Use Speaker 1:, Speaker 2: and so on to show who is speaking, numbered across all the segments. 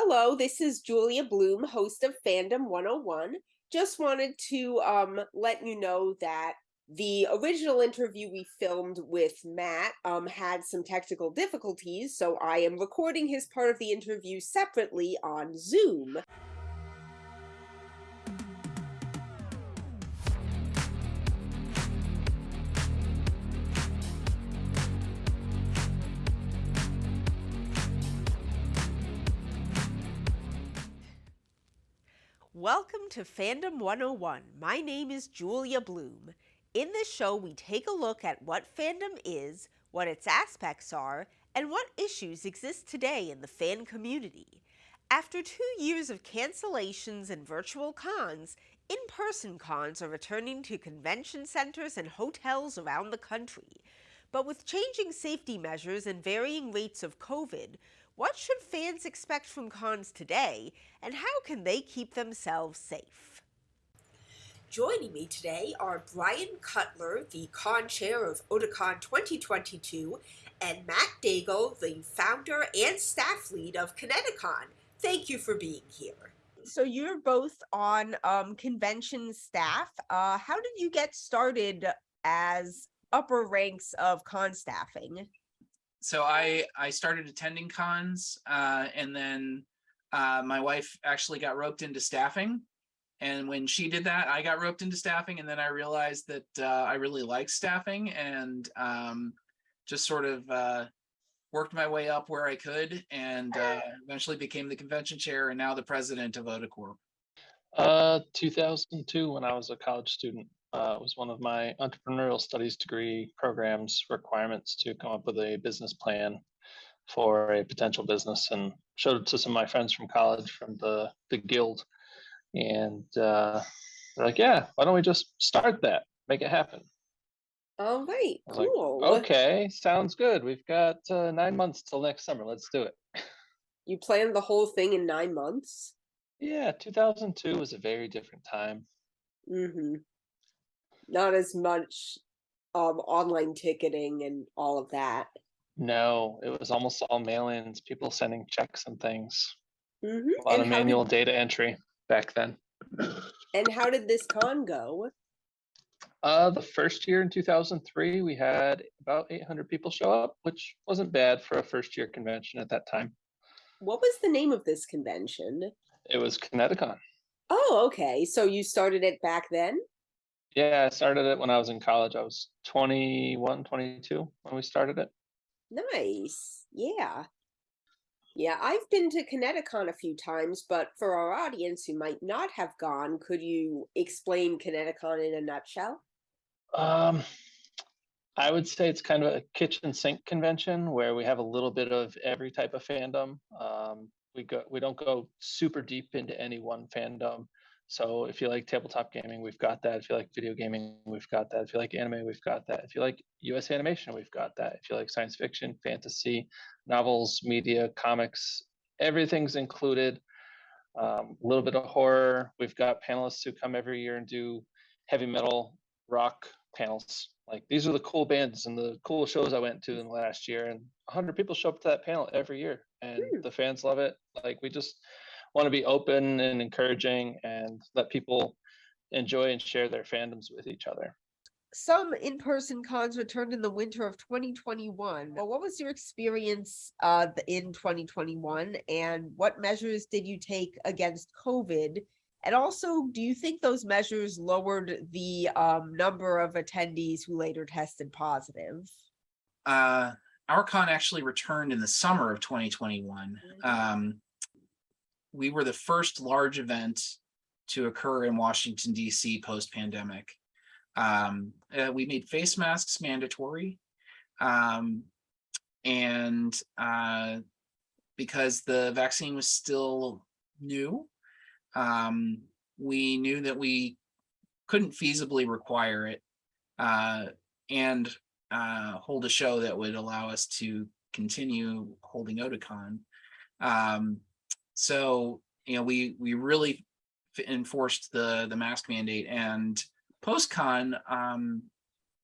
Speaker 1: Hello, this is Julia Bloom, host of Fandom 101. Just wanted to um, let you know that the original interview we filmed with Matt um, had some technical difficulties, so I am recording his part of the interview separately on Zoom. Welcome to Fandom 101. My name is Julia Bloom. In this show, we take a look at what fandom is, what its aspects are, and what issues exist today in the fan community. After two years of cancellations and virtual cons, in-person cons are returning to convention centers and hotels around the country. But with changing safety measures and varying rates of COVID, what should fans expect from cons today, and how can they keep themselves safe? Joining me today are Brian Cutler, the con chair of Otakon 2022, and Matt Daigle, the founder and staff lead of ConnectiCon. Thank you for being here. So you're both on um, convention staff. Uh, how did you get started as upper ranks of con staffing?
Speaker 2: So I I started attending cons uh, and then uh, my wife actually got roped into staffing. And when she did that, I got roped into staffing. And then I realized that uh, I really like staffing and um, just sort of uh, worked my way up where I could and uh, eventually became the convention chair and now the president of Otakorp.
Speaker 3: Uh, 2002 when I was a college student uh, was one of my entrepreneurial studies degree programs requirements to come up with a business plan for a potential business and showed it to some of my friends from college from the, the guild. And uh, they're like, yeah, why don't we just start that, make it happen?
Speaker 1: All right,
Speaker 3: like,
Speaker 1: cool.
Speaker 3: okay, sounds good. We've got uh, nine months till next summer. Let's do it.
Speaker 1: You planned the whole thing in nine months?
Speaker 3: Yeah, 2002 was a very different time.
Speaker 1: Mm-hmm. Not as much um online ticketing and all of that.
Speaker 3: No, it was almost all mail-ins, people sending checks and things.
Speaker 1: Mm-hmm.
Speaker 3: A lot
Speaker 1: And
Speaker 3: of manual
Speaker 1: did,
Speaker 3: data entry back then.
Speaker 1: and how did this con go?
Speaker 3: Uh, the first year in 2003, we had about 800 people show up, which wasn't bad for a first year convention at that time.
Speaker 1: What was the name of this convention?
Speaker 3: It was ConnectiCon.
Speaker 1: Oh, okay. So you started it back then?
Speaker 3: Yeah, I started it when I was in college. I was 21, 22 when we started it.
Speaker 1: Nice. Yeah. Yeah, I've been to ConnectiCon a few times, but for our audience who might not have gone, could you explain ConnectiCon in a nutshell?
Speaker 3: Um, I would say it's kind of a kitchen sink convention where we have a little bit of every type of fandom. Um, we go we don't go super deep into any one fandom. So if you like tabletop gaming, we've got that. If you like video gaming, we've got that. If you like anime, we've got that. If you like US animation, we've got that. If you like science fiction, fantasy, novels, media, comics, everything's included. Um, a little bit of horror. We've got panelists who come every year and do heavy metal, rock panels. Like these are the cool bands and the cool shows I went to in the last year, and 100 people show up to that panel every year, and
Speaker 1: Hmm.
Speaker 3: the fans love it. Like we just want to be open and encouraging and let people enjoy and share their fandoms with each other.
Speaker 1: Some in-person cons returned in the winter of 2021. Well, what was your experience uh, in 2021 and what measures did you take against COVID? And also, do you think those measures lowered the um, number of attendees who later tested positive?
Speaker 2: Uh, our con actually returned in the summer of 2021. Um, we were the first large event to occur in Washington DC post-pandemic. Um, uh, we made face masks mandatory. Um, and uh, because the vaccine was still new, um, we knew that we couldn't feasibly require it uh, and uh, hold a show that would allow us to continue holding Otakon. Um, so, you know, we we really enforced the the mask mandate and post-con, um,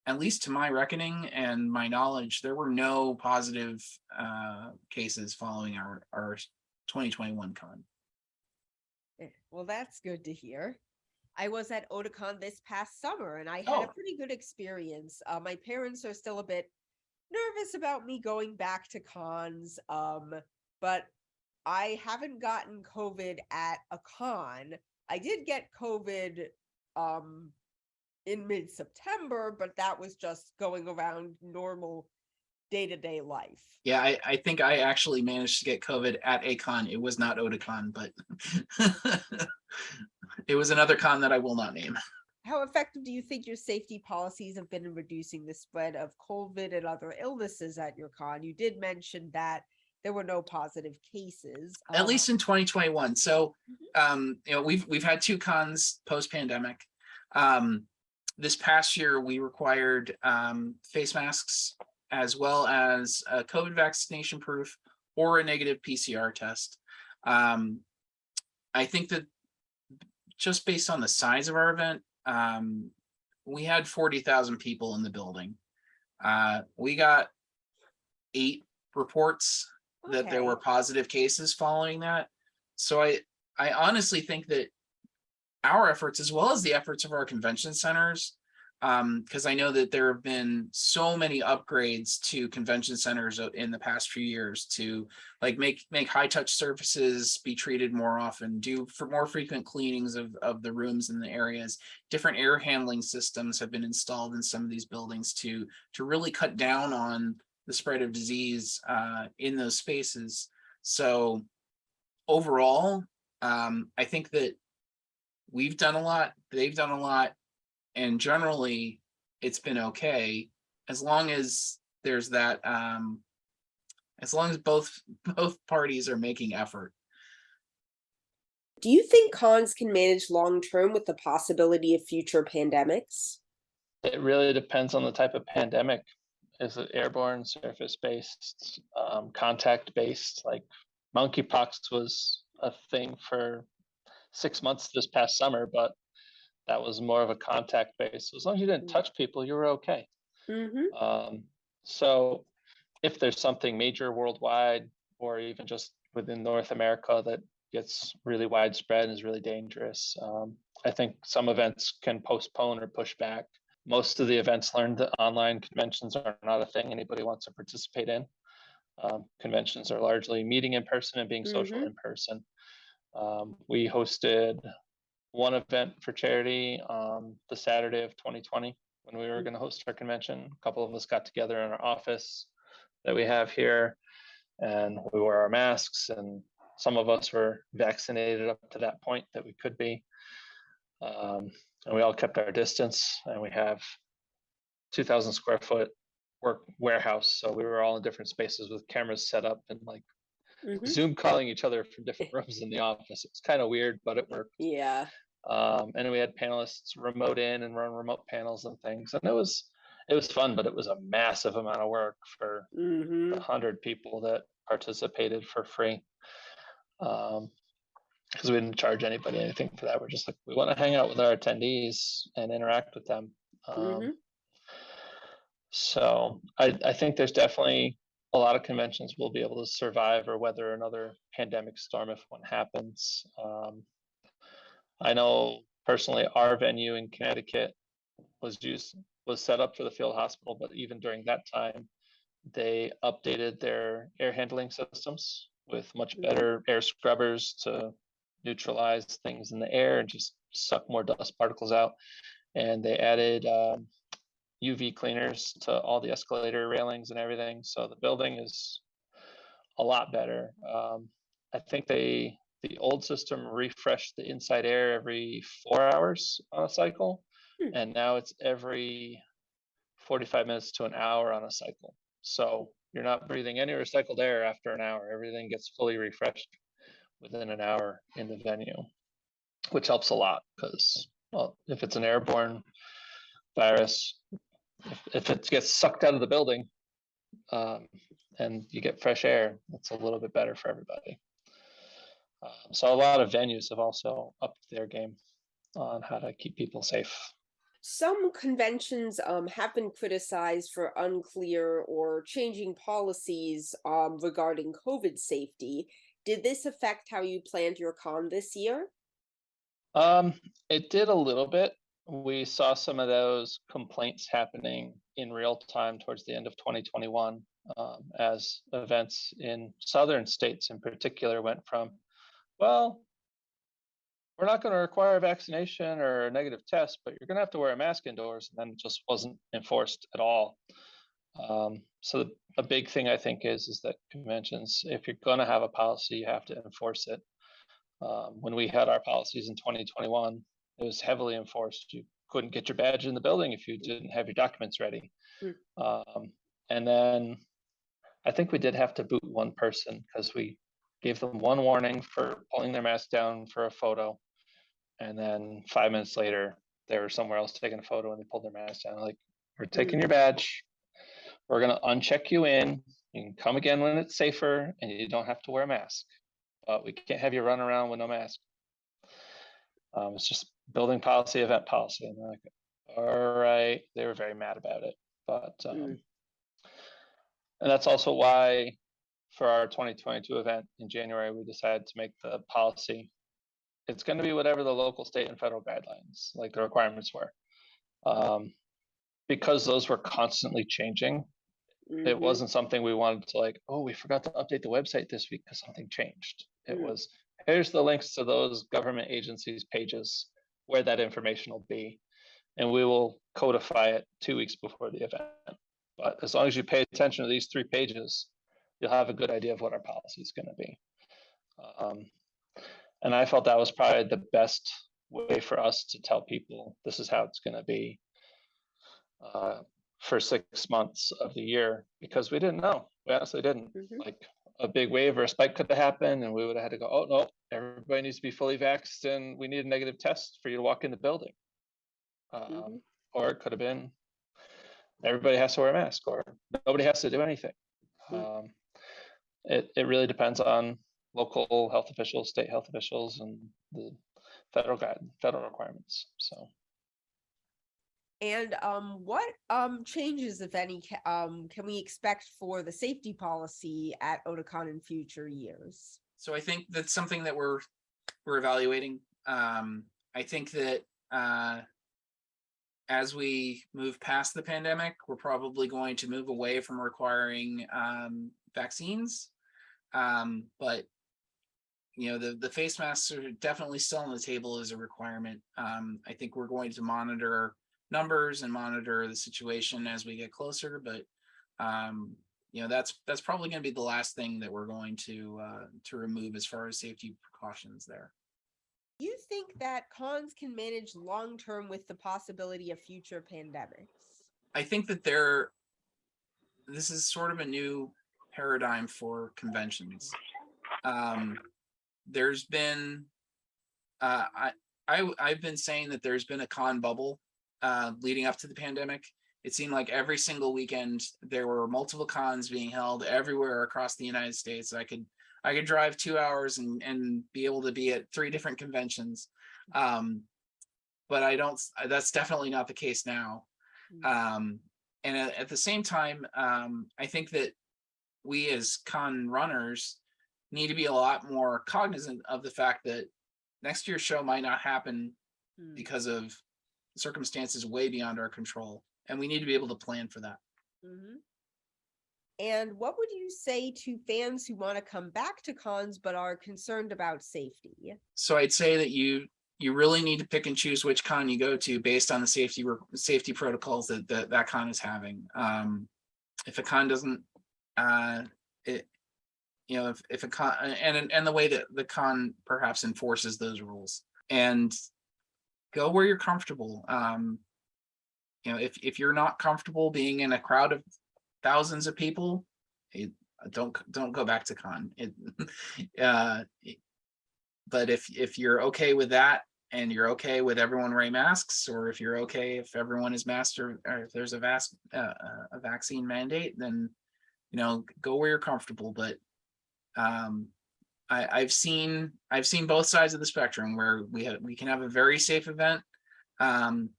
Speaker 2: at least to my reckoning and my knowledge, there were no positive uh, cases following our our 2021 con.
Speaker 1: Eh, Well, that's good to hear. I was at Otakon this past summer and I had
Speaker 2: Oh.
Speaker 1: a pretty good experience. Uh, my parents are still a bit nervous about me going back to cons, um, but I haven't gotten COVID at a con. I did get COVID um, in mid September, but that was just going around normal day to day life.
Speaker 2: Yeah, I, I think I actually managed to get COVID at a con. It was not Otakon, but it was another con that I will not name.
Speaker 1: How effective do you think your safety policies have been in reducing the spread of COVID and other illnesses at your con? You did mention that there were no positive cases.
Speaker 2: At
Speaker 1: um,
Speaker 2: least in 2021. So, um, you know, we've we've had two cons post pandemic. Um, this past year, we required um, face masks as well as a COVID vaccination proof or a negative PCR test. Um, I think that just based on the size of our event, um, we had 40,000 people in the building. Uh, we got eight reports that there were positive cases following that. So I, I honestly think that our efforts, as well as the efforts of our convention centers, um, because I know that there have been so many upgrades to convention centers in the past few years to like make make high touch surfaces be treated more often, do for more frequent cleanings of of the rooms and the areas. Different air handling systems have been installed in some of these buildings to to really cut down on the spread of disease uh, in those spaces. So overall, um, I think that we've done a lot, they've done a lot, and generally it's been okay as long as there's that um, as long as both both parties are making effort.
Speaker 4: Do you think cons can manage long term with the possibility of future pandemics?
Speaker 3: It really depends on the type of pandemic. Is it airborne, surface based, um, contact based? Like monkeypox was a thing for six months this past summer, but that was more of a contact base. As long as you didn't
Speaker 4: Mm.
Speaker 3: touch people, you were okay.
Speaker 4: Mm-hmm.
Speaker 3: Um, so if there's something major worldwide or even just within North America that gets really widespread and is really dangerous, um, I think some events can postpone or push back. Most of the events learned that online conventions are not a thing anybody wants to participate in. Um, conventions are largely meeting in person and being social
Speaker 4: Mhm.
Speaker 3: in person. Um, we hosted one event for charity on the Saturday of 2020 when we were going to host our convention. A couple of us got together in our office that we have here and we wore our masks and some of us were vaccinated up to that point that we could be. Um, and we all kept our distance and we have 2000 square foot work warehouse. So we were all in different spaces with cameras set up and like
Speaker 4: Mm-hmm.
Speaker 3: Zoom calling each other from different rooms in the office. It's kind of weird, but it worked.
Speaker 4: Yeah.
Speaker 3: Um, and we had panelists remote in and run remote panels and things. And it was it was fun, but it was a massive amount of work for
Speaker 4: Mm-hmm.
Speaker 3: hundred people that participated for free. Um, because we didn't charge anybody anything for that. We're just like we want to hang out with our attendees and interact with them. Um,
Speaker 4: Mhm.
Speaker 3: so I, I think there's definitely a lot of conventions will be able to survive or weather another pandemic storm if one happens. Um, I know personally our venue in Connecticut was used was set up for the field hospital, but even during that time, they updated their air handling systems with much
Speaker 4: Mhm.
Speaker 3: better air scrubbers to neutralize things in the air and just suck more dust particles out. And they added um, UV cleaners to all the escalator railings and everything. So the building is a lot better. Um, I think they the old system refreshed the inside air every four hours on a cycle,
Speaker 4: Hmm.
Speaker 3: and now it's every 45 minutes to an hour on a cycle. So you're not breathing any recycled air after an hour. Everything gets fully refreshed within an hour in the venue, which helps a lot because, well, if it's an airborne virus, if, if it gets sucked out of the building um, and you get fresh air, it's a little bit better for everybody. Um, so a lot of venues have also upped their game on how to keep people safe.
Speaker 4: Some conventions um, have been criticized for unclear or changing policies um, regarding COVID safety. Did this affect how you planned your con this year?
Speaker 3: Um, it did a little bit. We saw some of those complaints happening in real time towards the end of 2021 um, as events in southern states in particular went from, well, we're not going to require a vaccination or a negative test, but you're going to have to wear a mask indoors. And then it just wasn't enforced at all. Um, so the, a big thing I think is is that conventions, if you're going to have a policy, you have to enforce it. Um, when we had our policies in 2021, it was heavily enforced. You couldn't get your badge in the building if you didn't have your documents ready.
Speaker 4: Mm.
Speaker 3: Um, and then I think we did have to boot one person because we gave them one warning for pulling their mask down for a photo. And then five minutes later, they were somewhere else taking a photo and they pulled their mask down. Like, we're taking your badge. We're going to uncheck you in. You can come again when it's safer and you don't have to wear a mask. But we can't have you run around with no mask. Um, it's just building policy, event policy. And they're like, all right. They were very mad about it. But, um,
Speaker 4: Mm.
Speaker 3: and that's also why for our 2022 event in January, we decided to make the policy. It's going to be whatever the local, state, and federal guidelines, like the requirements were. Um, because those were constantly changing, it
Speaker 4: Mhm.
Speaker 3: wasn't something we wanted to like, oh, we forgot to update the website this week because something changed. It
Speaker 4: Mm.
Speaker 3: was, here's the links to those government agencies' pages where that information will be. And we will codify it two weeks before the event. But as long as you pay attention to these three pages, you'll have a good idea of what our policy is going to be. Um, and I felt that was probably the best way for us to tell people this is how it's going to be uh, for six months of the year because we didn't know. We honestly didn't.
Speaker 4: Mhm.
Speaker 3: Like a big wave or a spike could have happened, and we would have had to go, oh, no, everybody needs to be fully vaxxed and we need a negative test for you to walk in the building. Um,
Speaker 4: Mhm.
Speaker 3: Or it could have been everybody has to wear a mask or nobody has to do anything.
Speaker 4: Mm.
Speaker 3: Um, it, it really depends on local health officials, state health officials, and the federal guide, federal requirements. So.
Speaker 1: And um, what um, changes, if any, um, can we expect for the safety policy at Otakon in future years?
Speaker 2: So I think that's something that we're, we're evaluating. Um, I think that, uh, as we move past the pandemic, we're probably going to move away from requiring, um, vaccines. Um, but, you know, the, the face masks are definitely still on the table as a requirement. I think we're going to monitor numbers and monitor the situation as we get closer, but, um, you know, that's, that's probably gonna be the last thing that we're going to, uh, to remove as far as safety precautions there.
Speaker 1: You think that cons can manage long term with the possibility of future pandemics?
Speaker 2: I think that there, this is sort of a new paradigm for conventions. Um, there's been, uh, I, I, I've been saying that there's been a con bubble, uh, leading up to the pandemic. It seemed like every single weekend, there were multiple cons being held everywhere across the United States. I could, I could drive two hours and, and be able to be at three different conventions. Um, but I don't, that's definitely not the case now. Um, and at, at the same time, um, I think that we as con runners need to be a lot more cognizant of the fact that next year's show might not happen
Speaker 1: Hmm.
Speaker 2: because of circumstances way beyond our control. And we need to be able to plan for that.
Speaker 1: Mhm. And what would you say to fans who want to come back to cons but are concerned about safety?
Speaker 2: So I'd say that you, you really need to pick and choose which con you go to based on the safety, safety protocols that, that, that con is having. Um, if a con doesn't, uh, it, you know, if, if a con, and, and the way that the con perhaps enforces those rules and go where you're comfortable. Um, you know, if, if you're not comfortable being in a crowd of thousands of people, it, don't, don't go back to con. It, uh, but if, if you're okay with that and you're okay with everyone wearing masks, or if you're okay if everyone is masked or, or if there's a vas- uh, uh, a vaccine mandate, then, you know, go where you're comfortable, but um, I, I've seen, I've seen both sides of the spectrum where we have, we can have a very safe event. Um,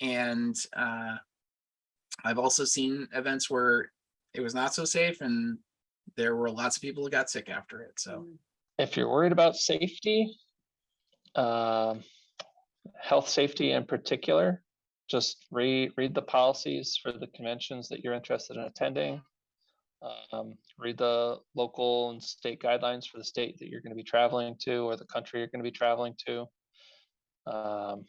Speaker 2: and uh, I've also seen events where it was not so safe and there were lots of people who got sick after it. So
Speaker 1: Mm.
Speaker 3: if you're worried about safety, um, health safety in particular, just read read the policies for the conventions that you're interested in attending. Um, read the local and state guidelines for the state that you're going to be traveling to or the country you're going to be traveling to. Um,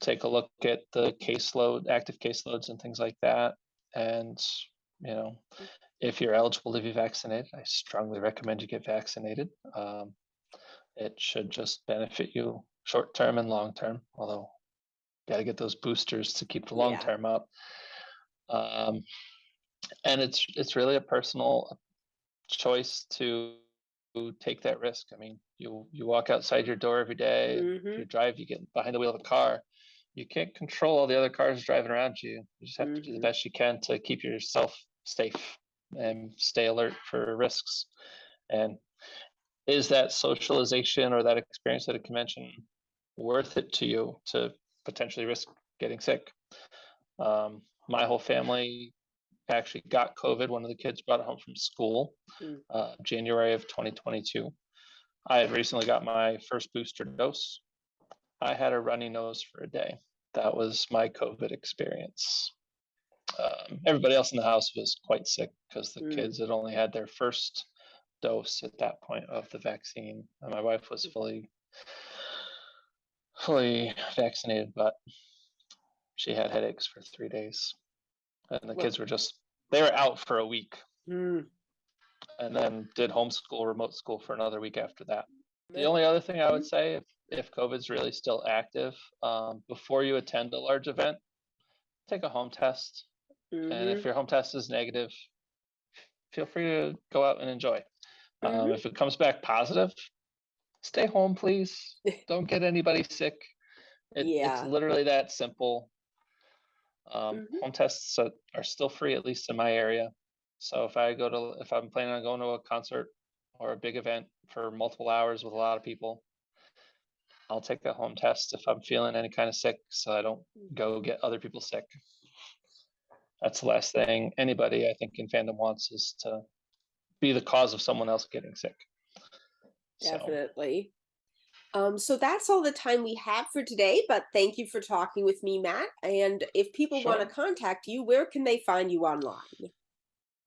Speaker 3: take a look at the caseload, active caseloads and things like that. And, you know, if you're eligible to be vaccinated, I strongly recommend you get vaccinated. Um, it should just benefit you short term and long term, although you got to get those boosters to keep the long
Speaker 4: Yeah.
Speaker 3: term up. Um, and it's it's really a personal choice to take that risk. I mean, you you walk outside your door every day.
Speaker 4: Mhm.
Speaker 3: you drive, you get behind the wheel of a car. You can't control all the other cars driving around you. You just have to do the
Speaker 4: Mhm.
Speaker 3: best you can to keep yourself safe and stay alert for risks. And is that socialization or that experience at a convention worth it to you to potentially risk getting sick? Um, my whole family actually got COVID. One of the kids brought it home from school,
Speaker 4: Mm.
Speaker 3: uh, January of 2022. I had recently got my first booster dose. I had a runny nose for a day. That was my COVID experience. Um, everybody else in the house was quite sick because the
Speaker 4: Mm.
Speaker 3: kids had only had their first dose at that point of the vaccine. And my wife was fully fully vaccinated, but she had headaches for three days. And the
Speaker 4: Well-
Speaker 3: kids were just they were out for a week
Speaker 4: Mm.
Speaker 3: and then did homeschool, remote school for another week after that. The only other thing I would say, if, if COVID's really still active, um, before you attend a large event, take a home test. And
Speaker 4: Mhm.
Speaker 3: if your home test is negative, feel free to go out and enjoy. Um,
Speaker 4: Mhm.
Speaker 3: if it comes back positive, stay home, please. Don't get anybody sick. It,
Speaker 4: Yeah.
Speaker 3: It's literally that simple. Um,
Speaker 4: Mhm.
Speaker 3: Home tests are, are still free, at least in my area. So if I go to, if I'm planning on going to a concert or a big event for multiple hours with a lot of people, I'll take a home test if I'm feeling any kind of sick, so I don't go get other people sick. That's the last thing anybody I think in fandom wants is to be the cause of someone else getting sick. So,
Speaker 4: Definitely. Um, so that's all the time we have for today, but thank you for talking with me, Matt. And if people want to contact you, where can they find you online?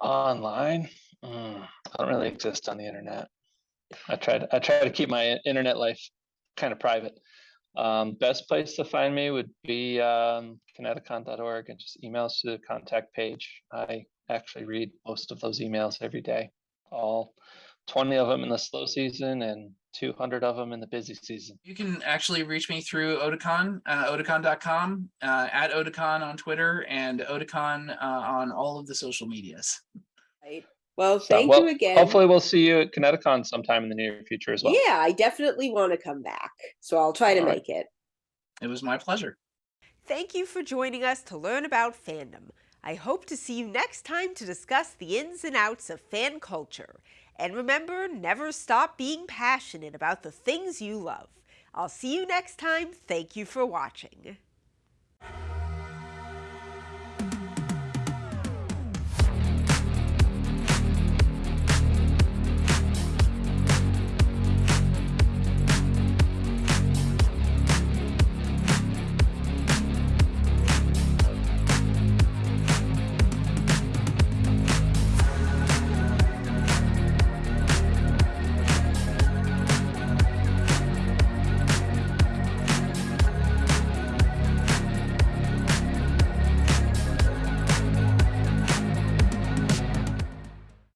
Speaker 3: online, mm, I don't really exist on the internet. I try to I try to keep my internet life kind of private. Um, best place to find me would be um, connecticon.org and just emails to the contact page. I actually read most of those emails every day, all 20 of them in the slow season and 200 of them in the busy season.
Speaker 2: You can actually reach me through Otakon, uh, otakon.com, uh, at Otakon on Twitter, and Otakon uh, on all of the social medias.
Speaker 4: Right. Well,
Speaker 3: So,
Speaker 4: thank
Speaker 3: well,
Speaker 4: you again.
Speaker 3: Hopefully, we'll see you at ConnectiCon sometime in the near future as well.
Speaker 4: Yeah, I definitely want to come back. So I'll try to
Speaker 3: All right.
Speaker 4: make it.
Speaker 2: It was my pleasure.
Speaker 1: Thank you for joining us to learn about fandom. I hope to see you next time to discuss the ins and outs of fan culture. And remember, never stop being passionate about the things you love. I'll see you next time. Thank you for watching.